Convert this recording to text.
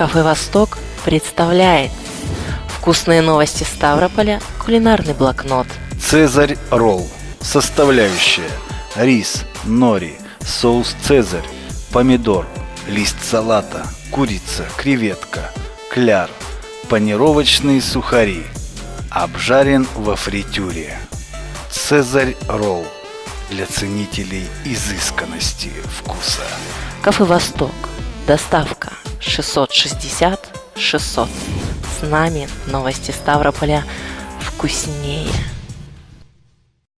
Кафе «Восток» представляет Вкусные новости Ставрополя, кулинарный блокнот Цезарь ролл. Составляющие. Рис, нори, соус цезарь, помидор, лист салата, курица, креветка, кляр, панировочные сухари. Обжарен во фритюре. Цезарь ролл. Для ценителей изысканности вкуса. Кафе «Восток». Доставка 660 600. С нами новости Ставрополя вкуснее.